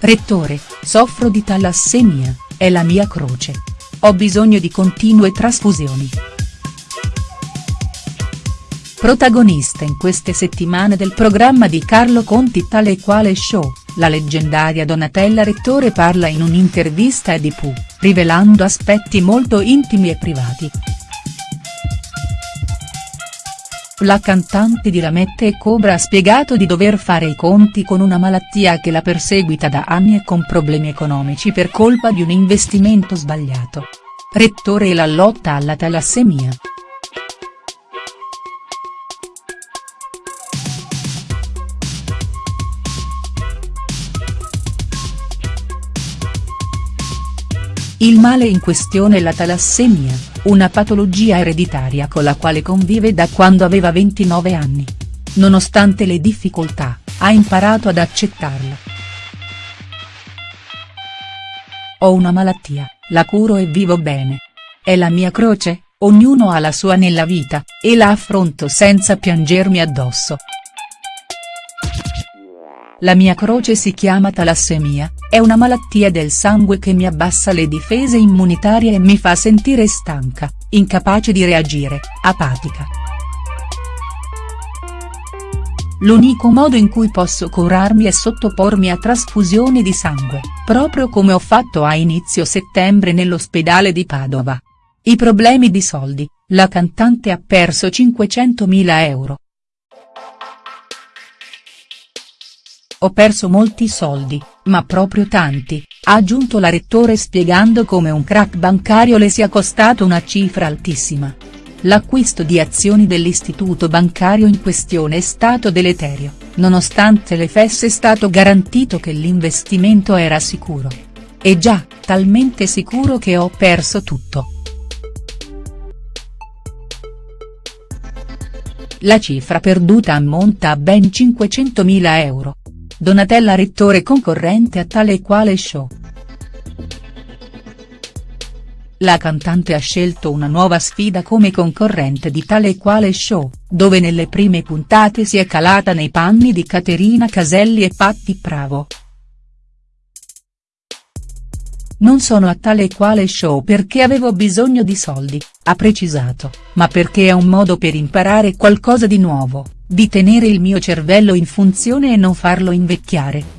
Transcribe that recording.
Rettore, soffro di talassemia, è la mia croce. Ho bisogno di continue trasfusioni. Protagonista in queste settimane del programma di Carlo Conti tale e quale show, la leggendaria Donatella Rettore parla in un'intervista a Dipu, rivelando aspetti molto intimi e privati. La cantante di Lamette e Cobra ha spiegato di dover fare i conti con una malattia che la perseguita da anni e con problemi economici per colpa di un investimento sbagliato. Rettore e la lotta alla talassemia. Il male in questione è la talassemia, una patologia ereditaria con la quale convive da quando aveva 29 anni. Nonostante le difficoltà, ha imparato ad accettarla. Ho una malattia, la curo e vivo bene. È la mia croce, ognuno ha la sua nella vita, e la affronto senza piangermi addosso. La mia croce si chiama talassemia, è una malattia del sangue che mi abbassa le difese immunitarie e mi fa sentire stanca, incapace di reagire, apatica. L'unico modo in cui posso curarmi è sottopormi a trasfusioni di sangue, proprio come ho fatto a inizio settembre nell'ospedale di Padova. I problemi di soldi, la cantante ha perso 500.000 euro. Ho perso molti soldi, ma proprio tanti, ha aggiunto la rettore spiegando come un crack bancario le sia costato una cifra altissima. L'acquisto di azioni dell'istituto bancario in questione è stato deleterio, nonostante le fesse è stato garantito che l'investimento era sicuro. E già, talmente sicuro che ho perso tutto. La cifra perduta ammonta a ben 500.000 euro. Donatella Rettore concorrente a tale e quale show. La cantante ha scelto una nuova sfida come concorrente di tale e quale show, dove nelle prime puntate si è calata nei panni di Caterina Caselli e Patti Pravo. Non sono a tale e quale show perché avevo bisogno di soldi, ha precisato, ma perché è un modo per imparare qualcosa di nuovo di tenere il mio cervello in funzione e non farlo invecchiare.